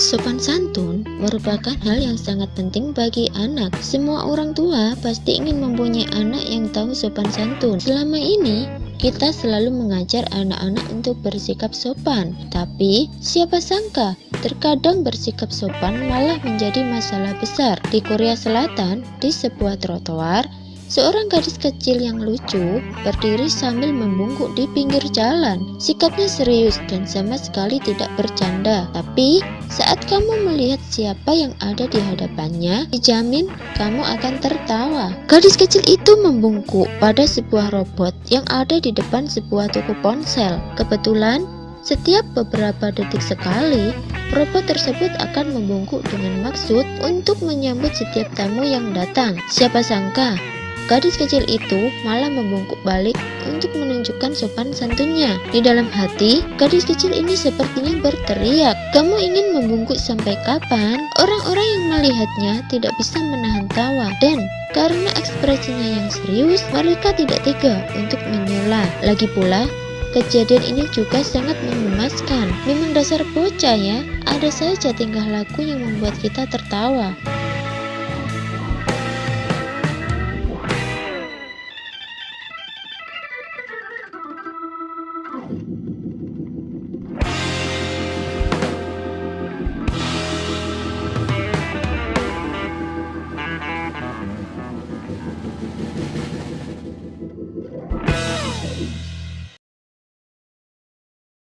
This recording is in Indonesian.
sopan santun merupakan hal yang sangat penting bagi anak. Semua orang tua pasti ingin mempunyai anak yang tahu sopan santun. Selama ini, kita selalu mengajar anak-anak untuk bersikap sopan. Tapi, siapa sangka terkadang bersikap sopan malah menjadi masalah besar. Di Korea Selatan, di sebuah trotoar, Seorang gadis kecil yang lucu berdiri sambil membungkuk di pinggir jalan. Sikapnya serius dan sama sekali tidak bercanda. Tapi saat kamu melihat siapa yang ada di hadapannya, dijamin kamu akan tertawa. Gadis kecil itu membungkuk pada sebuah robot yang ada di depan sebuah toko ponsel. Kebetulan setiap beberapa detik sekali, robot tersebut akan membungkuk dengan maksud untuk menyambut setiap tamu yang datang. Siapa sangka, Gadis kecil itu malah membungkuk balik untuk menunjukkan sopan santunnya. Di dalam hati, gadis kecil ini sepertinya berteriak, "Kamu ingin membungkuk sampai kapan?" Orang-orang yang melihatnya tidak bisa menahan tawa dan karena ekspresinya yang serius, mereka tidak tega untuk menyela. Lagi pula, Kejadian ini juga sangat mengemaskan. Memang dasar bocah ya, ada saja tingkah laku yang membuat kita tertawa.